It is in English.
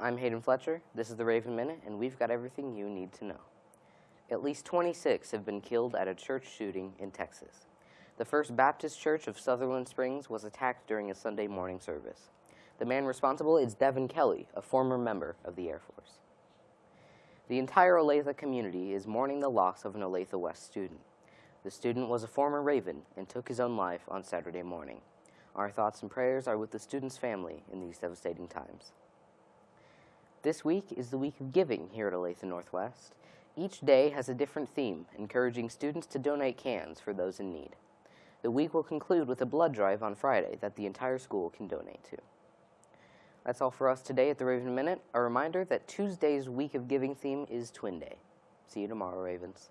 I'm Hayden Fletcher. This is the Raven Minute, and we've got everything you need to know. At least 26 have been killed at a church shooting in Texas. The First Baptist Church of Sutherland Springs was attacked during a Sunday morning service. The man responsible is Devin Kelley, a former member of the Air Force. The entire Olathe community is mourning the loss of an Olathe West student. The student was a former Raven and took his own life on Saturday morning. Our thoughts and prayers are with the student's family in these devastating times. This week is the week of giving here at Olathe Northwest. Each day has a different theme, encouraging students to donate cans for those in need. The week will conclude with a blood drive on Friday that the entire school can donate to. That's all for us today at the Raven Minute. A reminder that Tuesday's Week of Giving theme is Twin Day. See you tomorrow, Ravens.